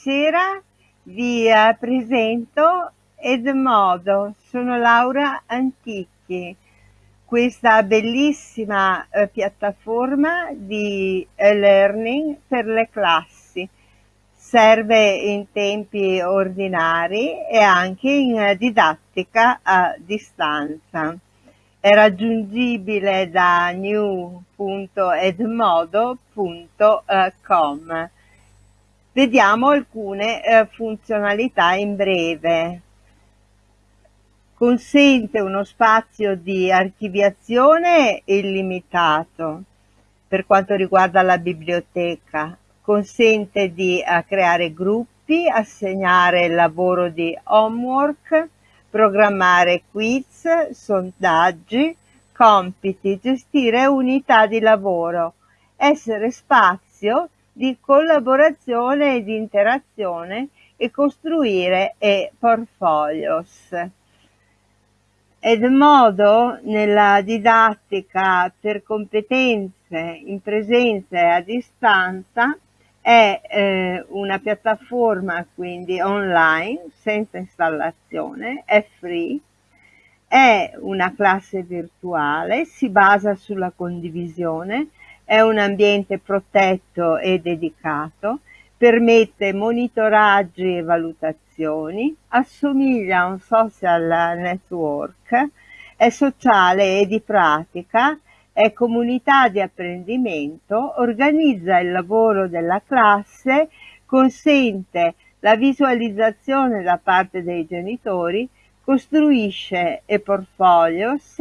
Sera vi eh, presento Edmodo, sono Laura Antichi, questa bellissima eh, piattaforma di e-learning per le classi. Serve in tempi ordinari e anche in didattica a distanza. È raggiungibile da new.edmodo.com. Vediamo alcune eh, funzionalità in breve. Consente uno spazio di archiviazione illimitato per quanto riguarda la biblioteca. Consente di eh, creare gruppi, assegnare lavoro di homework, programmare quiz, sondaggi, compiti, gestire unità di lavoro, essere spazio di collaborazione e di interazione e costruire e-portfolios. Edmodo nella didattica per competenze in presenza e a distanza è eh, una piattaforma quindi online senza installazione, è free, è una classe virtuale, si basa sulla condivisione, è un ambiente protetto e dedicato, permette monitoraggi e valutazioni, assomiglia a un social network, è sociale e di pratica, è comunità di apprendimento, organizza il lavoro della classe, consente la visualizzazione da parte dei genitori, costruisce e-portfolios,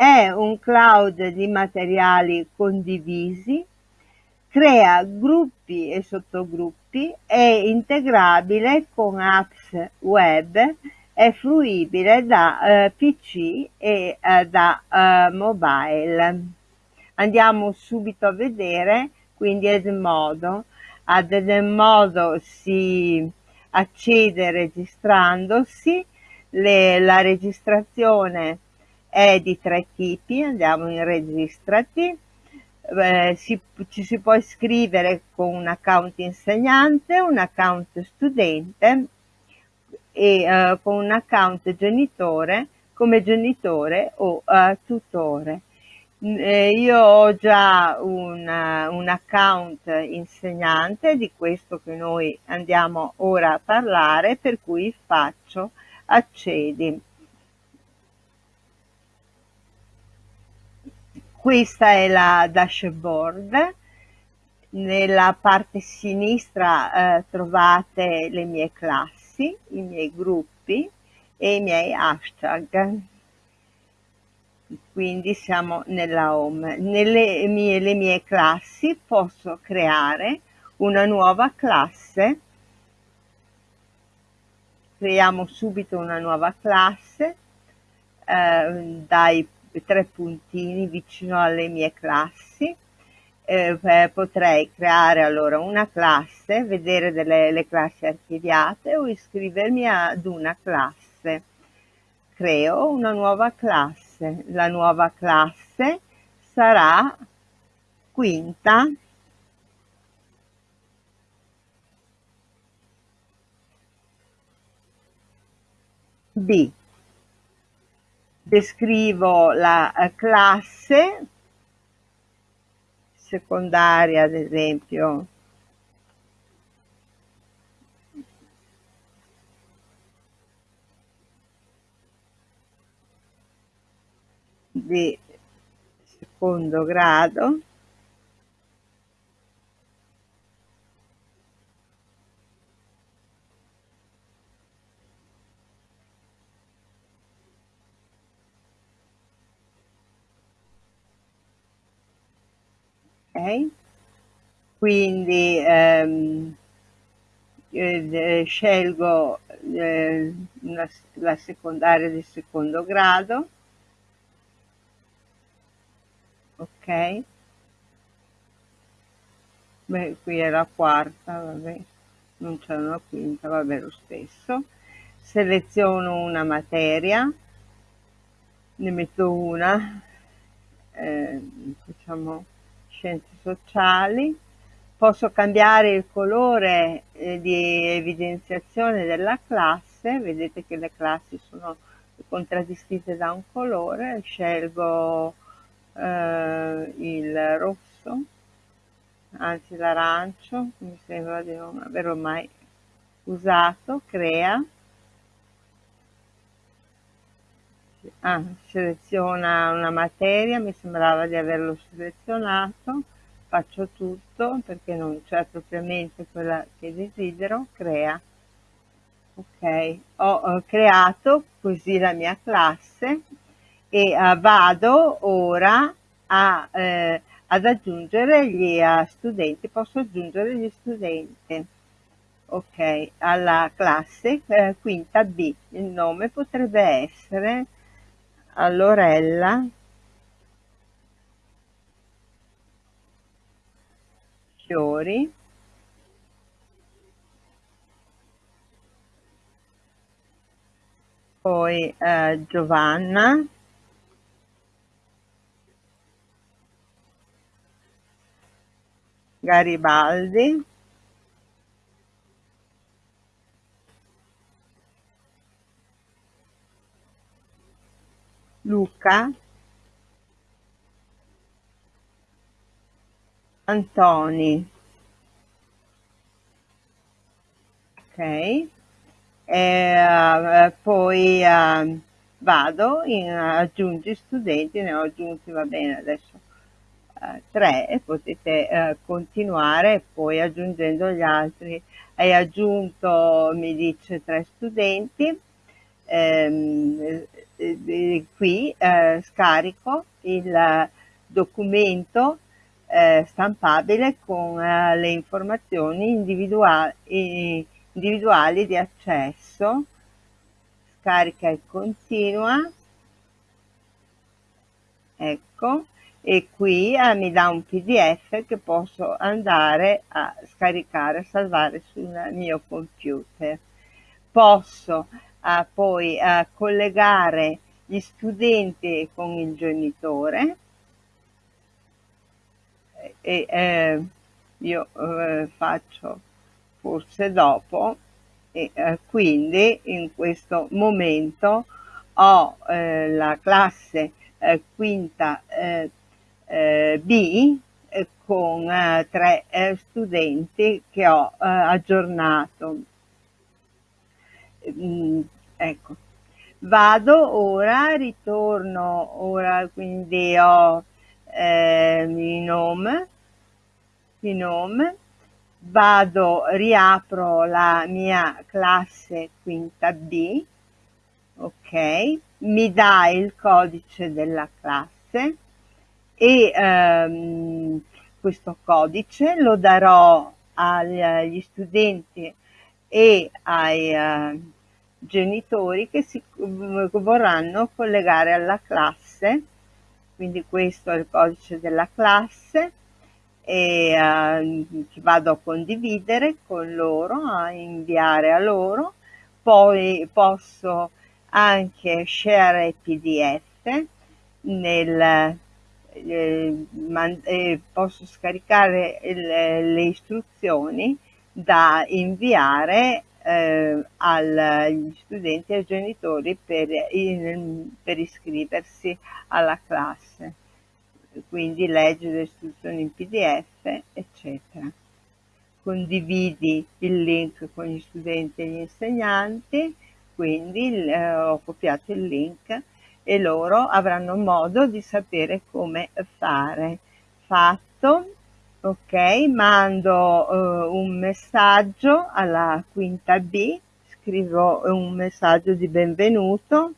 è un cloud di materiali condivisi, crea gruppi e sottogruppi, è integrabile con apps web, è fruibile da eh, PC e eh, da eh, mobile. Andiamo subito a vedere quindi Edmodo. Ad Edmodo si accede registrandosi, le, la registrazione è di tre tipi, andiamo in registrati, eh, si, ci si può iscrivere con un account insegnante, un account studente e eh, con un account genitore come genitore o eh, tutore. Eh, io ho già un, un account insegnante di questo che noi andiamo ora a parlare, per cui faccio accedi. Questa è la dashboard, nella parte sinistra eh, trovate le mie classi, i miei gruppi e i miei hashtag. Quindi siamo nella home. Nelle mie, mie classi posso creare una nuova classe. Creiamo subito una nuova classe eh, dai tre puntini vicino alle mie classi eh, potrei creare allora una classe, vedere delle le classi archiviate o iscrivermi ad una classe. Creo una nuova classe. La nuova classe sarà quinta B descrivo la eh, classe secondaria, ad esempio, di secondo grado quindi ehm, eh, scelgo eh, una, la secondaria di secondo grado. Ok. Beh, qui è la quarta vabbè. Non c'è una quinta vabbè lo stesso. Seleziono una materia. Ne metto una. Eh, facciamo scienze sociali, posso cambiare il colore eh, di evidenziazione della classe, vedete che le classi sono contraddistinte da un colore, scelgo eh, il rosso, anzi l'arancio, mi sembra di non averlo mai usato, crea, ah, seleziona una materia, mi sembrava di averlo selezionato, faccio tutto perché non c'è propriamente quella che desidero, crea. Ok, ho creato così la mia classe e uh, vado ora a, eh, ad aggiungere gli uh, studenti, posso aggiungere gli studenti. Ok, alla classe eh, quinta B, il nome potrebbe essere Lorella Fiori. Poi eh, Giovanna. Garibaldi Luca Antoni. Ok. E, poi uh, vado in aggiungi studenti ne ho aggiunti va bene adesso uh, tre e potete uh, continuare poi aggiungendo gli altri. Hai aggiunto mi dice tre studenti. Ehm, qui eh, scarico il documento eh, stampabile con eh, le informazioni individuali, individuali di accesso, scarica e continua, ecco, e qui eh, mi dà un pdf che posso andare a scaricare, salvare sul mio computer. Posso eh, poi eh, collegare gli studenti con il genitore e eh, io faccio forse dopo e eh, quindi in questo momento ho eh, la classe eh, quinta B con tre studenti che ho aggiornato. Mm, ecco, vado ora, ritorno ora, quindi ho eh, il nome, il nome, vado, riapro la mia classe quinta B, ok, mi dà il codice della classe e ehm, questo codice lo darò agli studenti e ai eh, genitori che si vorranno collegare alla classe. Quindi questo è il codice della classe e eh, vado a condividere con loro, a inviare a loro, poi posso anche share pdf nel, eh, man, eh, posso scaricare le, le istruzioni da inviare eh, agli studenti e ai genitori per, in, per iscriversi alla classe, quindi leggere le istruzioni in pdf, eccetera. Condividi il link con gli studenti e gli insegnanti, quindi eh, ho copiato il link e loro avranno modo di sapere come fare. Fatto, ok mando uh, un messaggio alla quinta B scrivo un messaggio di benvenuto.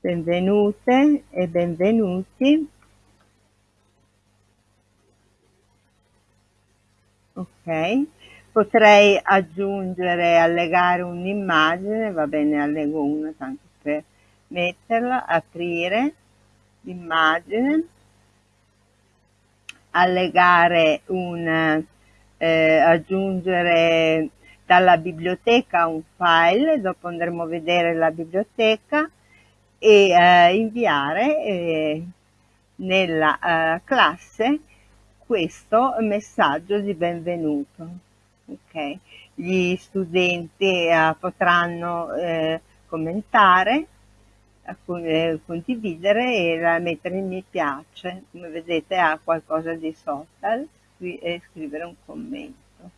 Benvenute e benvenuti. Ok potrei aggiungere allegare un'immagine va bene allego una tanto per metterla aprire l'immagine, allegare un, eh, aggiungere dalla biblioteca un file, dopo andremo a vedere la biblioteca e eh, inviare eh, nella uh, classe questo messaggio di benvenuto. Okay. Gli studenti uh, potranno eh, commentare, eh, condividere e mettere il mi piace, come vedete ha qualcosa di social e scrivere un commento.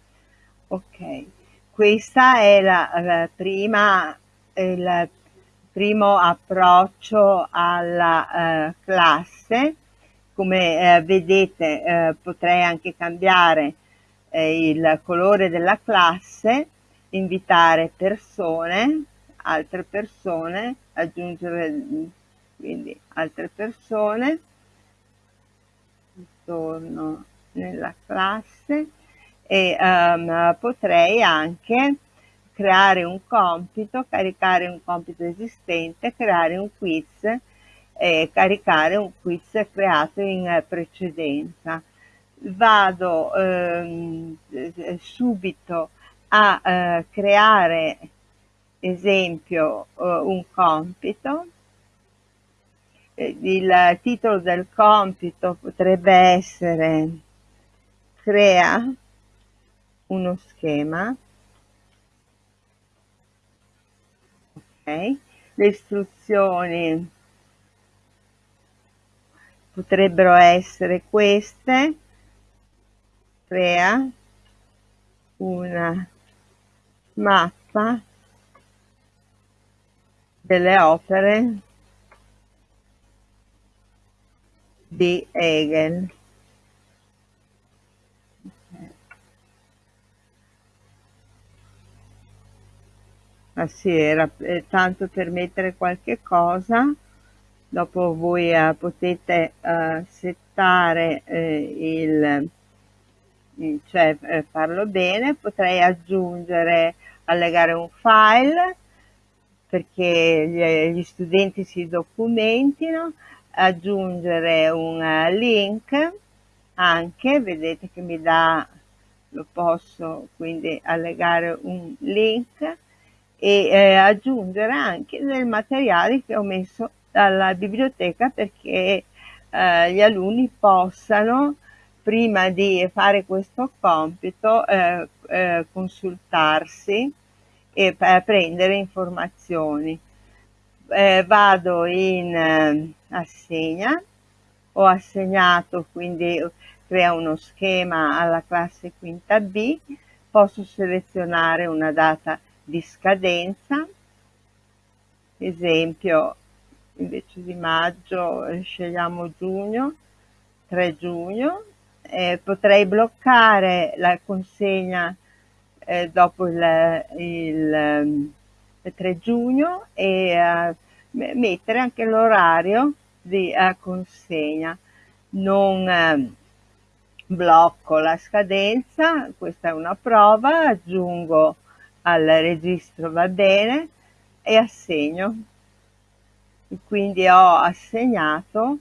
Ok, questa è la, la prima, il primo approccio alla uh, classe. Come uh, vedete uh, potrei anche cambiare il colore della classe, invitare persone, altre persone, aggiungere quindi altre persone, torno nella classe e um, potrei anche creare un compito, caricare un compito esistente, creare un quiz e caricare un quiz creato in precedenza. Vado ehm, subito a eh, creare esempio eh, un compito eh, il titolo del compito potrebbe essere crea uno schema ok? Le istruzioni potrebbero essere queste crea una mappa delle opere di Hegel. Ah sì, era eh, tanto per mettere qualche cosa, dopo voi eh, potete eh, settare eh, il, il, cioè eh, farlo bene, potrei aggiungere, allegare un file perché gli, studenti si documentino, aggiungere un link anche, vedete che mi dà, lo posso quindi allegare un link e eh, aggiungere anche del materiale che ho messo dalla biblioteca perché eh, gli alunni possano prima di fare questo compito eh, eh consultarsi e prendere informazioni. Eh, vado in eh, assegna, ho assegnato quindi crea uno schema alla classe quinta B, posso selezionare una data di scadenza, esempio invece di maggio eh, scegliamo giugno, 3 giugno, eh, potrei bloccare la consegna eh, dopo il, il 3 giugno e uh, mettere anche l'orario di uh, consegna. Non uh, blocco la scadenza, questa è una prova, aggiungo al registro va bene e assegno. Quindi ho assegnato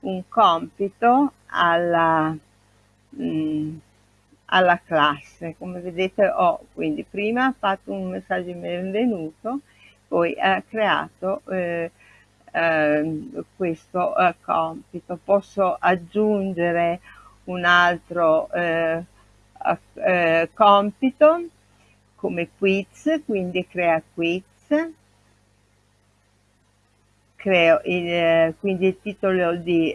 un compito alla, mh, mm, alla classe. Come vedete ho quindi prima fatto un messaggio di benvenuto, poi ha creato eh, eh, questo eh, compito. Posso aggiungere un altro eh, eh, compito come quiz, quindi crea quiz. Creo il, eh, quindi il titolo di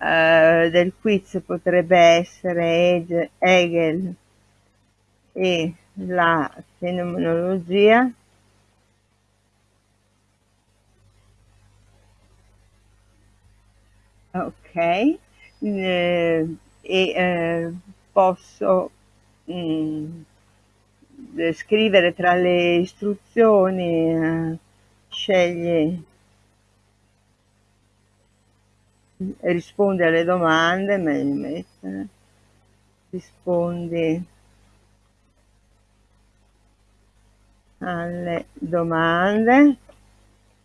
uh, del quiz potrebbe essere Hegel e la fenomenologia. Ok eh, e eh, posso mh, mm, scrivere tra le istruzioni eh, scegli risponde alle domande, meglio mettere, rispondi alle domande,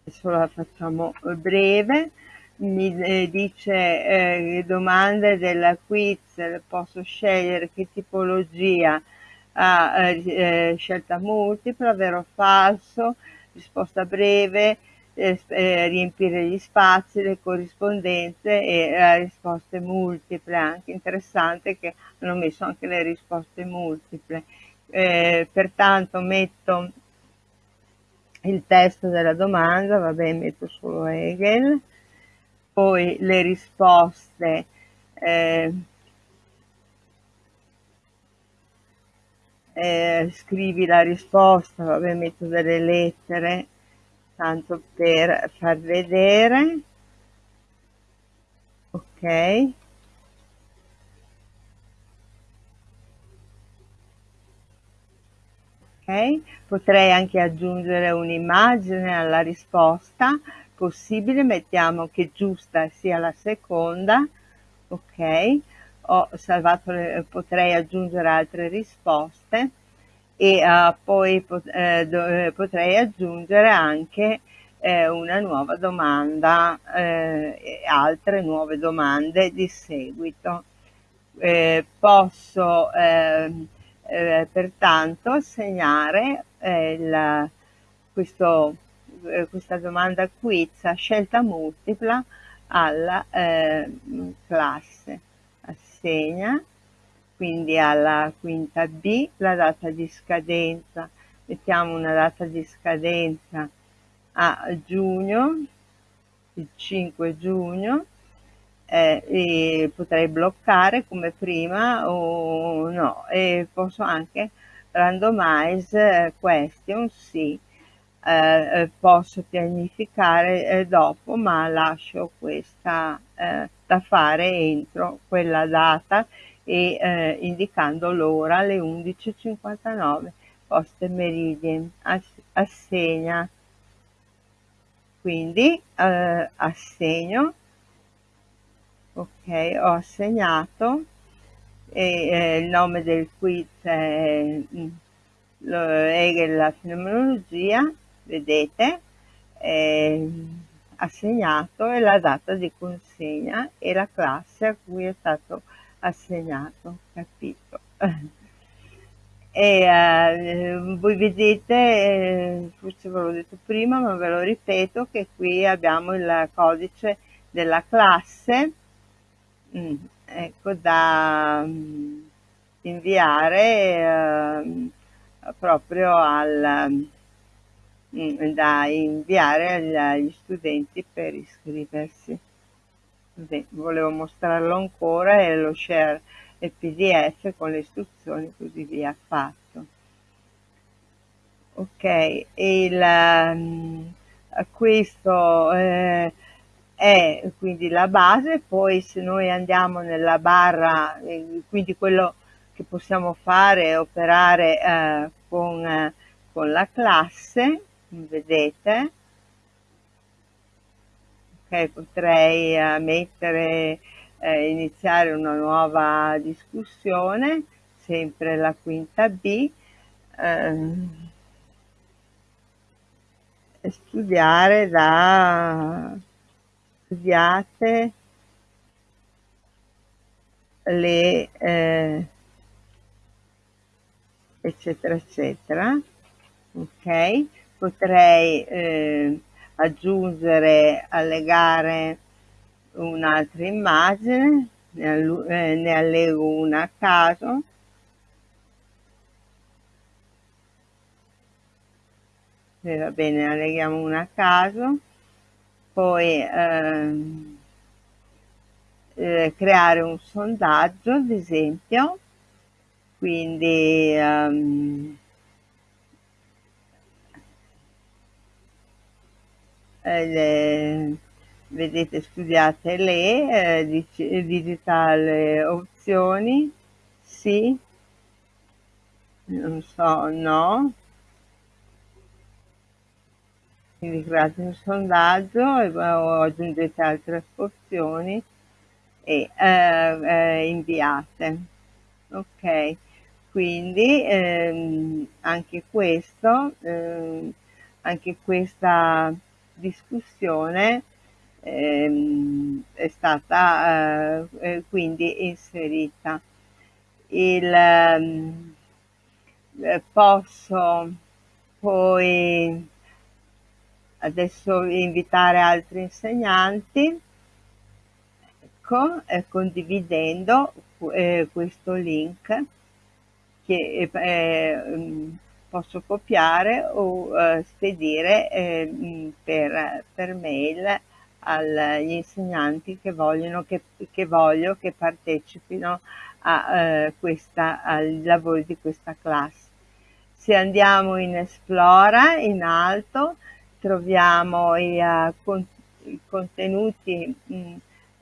adesso la facciamo breve, mi eh, dice eh, domande della quiz, posso scegliere che tipologia ha eh, scelta multipla, vero o falso, risposta breve, eh, eh, riempire gli spazi, le corrispondenze e le risposte multiple, anche interessante che hanno messo anche le risposte multiple. Eh, pertanto metto il testo della domanda, vabbè metto solo Hegel, poi le risposte eh, eh, scrivi la risposta, vabbè metto delle lettere, tanto per far vedere, ok, ok, potrei anche aggiungere un'immagine alla risposta, possibile, mettiamo che giusta sia la seconda, ok, ho salvato, le, potrei aggiungere altre risposte e uh, poi pot, eh, do, eh, potrei aggiungere anche eh, una nuova domanda eh, e altre nuove domande di seguito. Eh, posso ehm, pertanto assegnare il, questo, questa domanda quiz a scelta multipla alla classe assegna quindi alla quinta B la data di scadenza, mettiamo una data di scadenza a giugno, il 5 giugno, eh, e potrei bloccare come prima o no, e posso anche randomize question sì, eh, eh, posso pianificare eh, dopo ma lascio questa eh, da fare entro quella data e eh, indicando l'ora alle 11.59 post meridien assegna. Quindi eh, assegno ok ho assegnato e eh, il nome del quiz è mm, Hegel la fenomenologia vedete eh, assegnato e la data di consegna e la classe a cui è stato capito? E eh, voi vedete, eh, forse ve l'ho detto prima, ma ve lo ripeto, che qui abbiamo il codice della classe, mm, ecco, da mm, inviare eh, proprio al, mm, da inviare agli studenti per iscriversi. Volevo mostrarlo ancora e lo share il pdf con le istruzioni così via fatto. Ok il, um, questo eh, è quindi la base poi se noi andiamo nella barra eh, quindi quello che possiamo fare è operare eh, con, eh, con la classe vedete ok potrei uh, mettere eh, iniziare una nuova discussione sempre la quinta B ehm, studiare da studiate le eh, eccetera eccetera. Ok? Potrei eh, aggiungere, allegare un'altra immagine, ne, eh, ne allego una a caso, e va bene, alleghiamo una a caso, poi ehm, eh, creare un sondaggio ad esempio, quindi ehm, le, vedete studiate le eh, digitale opzioni sì. Non so no. Quindi create un sondaggio e aggiungete altre opzioni e eh, eh, inviate. Ok quindi ehm, anche questo ehm, anche questa discussione ehm, è stata eh, eh, quindi inserita. Il, ehm, eh, posso poi adesso invitare altri insegnanti ecco eh, condividendo eh, questo link che eh, mm, posso copiare o eh, spedire eh, per, per mail agli insegnanti che, che, che voglio che partecipino a, eh, questa, ai lavori di questa classe. Se andiamo in Esplora, in alto, troviamo i, uh, con, i contenuti mh, mm,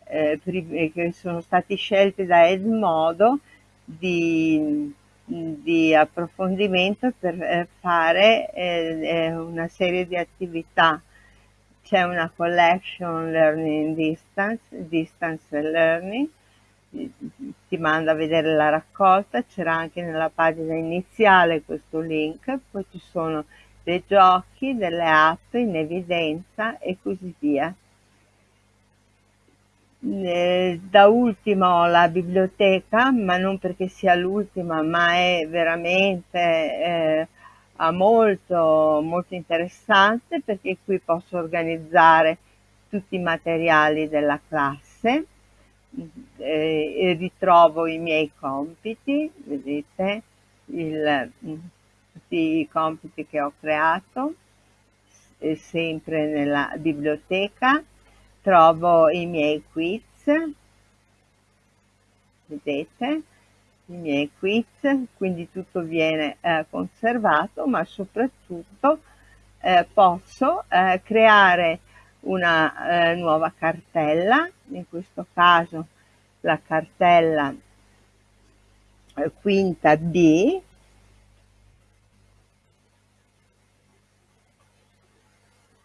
eh, che sono stati scelti da Edmodo di, di approfondimento per eh, fare eh, eh, una serie di attività c'è una collection learning distance, distance learning, ti manda a vedere la raccolta, c'era anche nella pagina iniziale questo link, poi ci sono dei giochi, delle app in evidenza e così via. Eh, da ultimo la biblioteca, ma non perché sia l'ultima, ma è veramente eh, molto, molto interessante perché qui posso organizzare tutti i materiali della classe eh, e ritrovo i miei compiti, vedete, il, tutti i compiti che ho creato, sempre nella biblioteca, trovo i miei quiz, vedete, i miei quiz, quindi tutto viene eh, conservato, ma soprattutto eh, posso eh, creare una eh, nuova cartella, in questo caso la cartella eh, quinta B,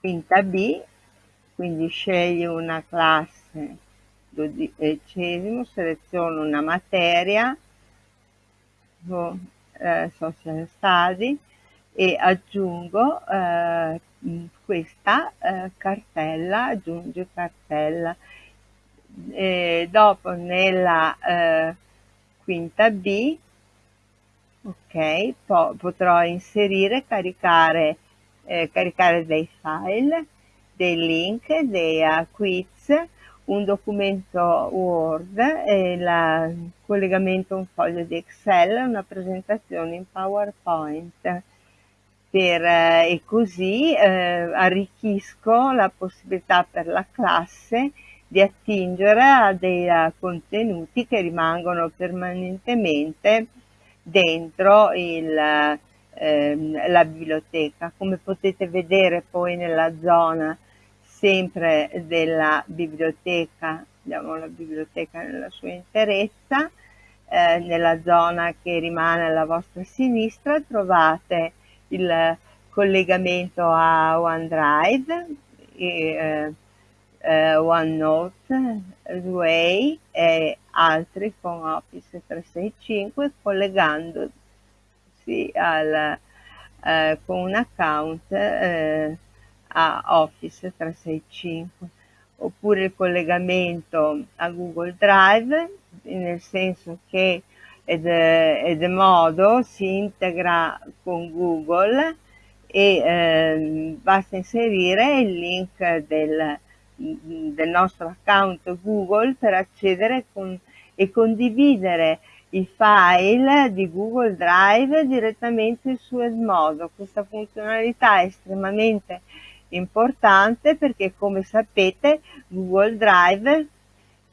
quinta B, quindi scegli una classe dodicesimo, seleziono una materia, eh, social study e aggiungo eh, questa eh, cartella, aggiunge cartella. E dopo nella eh, quinta B, ok, po potrò inserire, caricare, eh, caricare dei file, dei link, dei quiz, un documento Word, il collegamento a un foglio di Excel, una presentazione in PowerPoint. Per, eh, e così eh, arricchisco la possibilità per la classe di attingere a dei uh, contenuti che rimangono permanentemente dentro il, eh, la biblioteca. Come potete vedere poi nella zona sempre della biblioteca, abbiamo la biblioteca nella sua interezza, eh, nella zona che rimane alla vostra sinistra trovate il collegamento a OneDrive, e, eh, eh, OneNote, Way e altri con Office 365 collegandosi al, eh, con un account eh, a Office 365 oppure il collegamento a Google Drive nel senso che Edmodo si integra con Google e eh, basta inserire il link del, del, nostro account Google per accedere con, e condividere i file di Google Drive direttamente su Edmodo. Questa funzionalità è estremamente importante perché come sapete Google Drive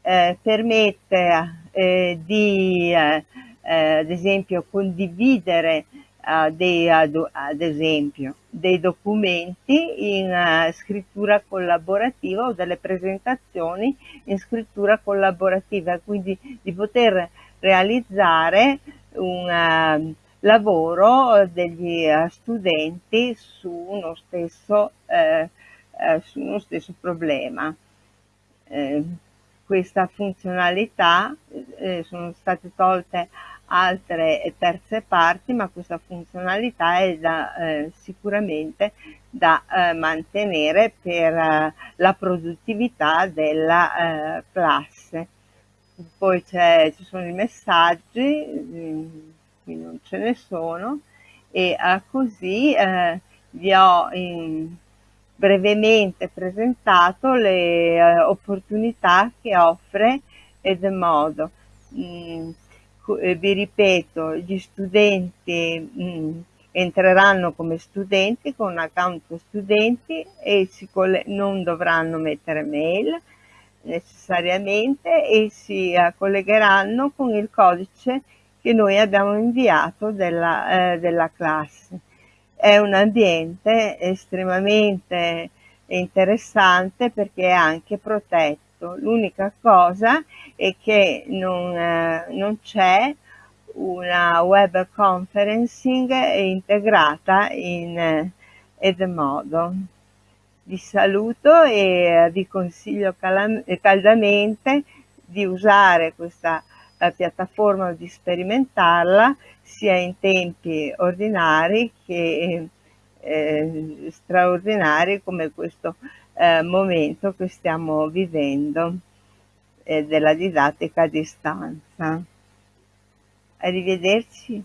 eh, permette eh, di eh, eh ad esempio condividere eh, dei, ad, ad, esempio dei documenti in uh, scrittura collaborativa o delle presentazioni in scrittura collaborativa. Quindi di poter realizzare un lavoro degli eh, studenti su uno stesso, eh, eh, su uno stesso problema. Eh, questa funzionalità eh, sono state tolte altre terze parti, ma questa funzionalità è da, eh, sicuramente da mantenere per la produttività della classe. Poi ci sono i messaggi, mm, qui non ce ne sono e eh, così eh, vi ho in, brevemente presentato le eh, opportunità che offre Edmodo. Mm, eh, vi ripeto, gli studenti mm, entreranno come studenti con un account studenti e non dovranno mettere mail necessariamente e si eh, collegheranno con il codice che noi abbiamo inviato della, eh, della classe. È un ambiente estremamente interessante perché è anche protetto. L'unica cosa è che non, eh, non c'è una web conferencing integrata in eh, Edmodo. Vi saluto e vi consiglio caldamente di usare questa eh, piattaforma di sperimentarla sia in tempi ordinari che eh, straordinari come questo eh, momento che stiamo vivendo eh, della didattica a distanza. Arrivederci.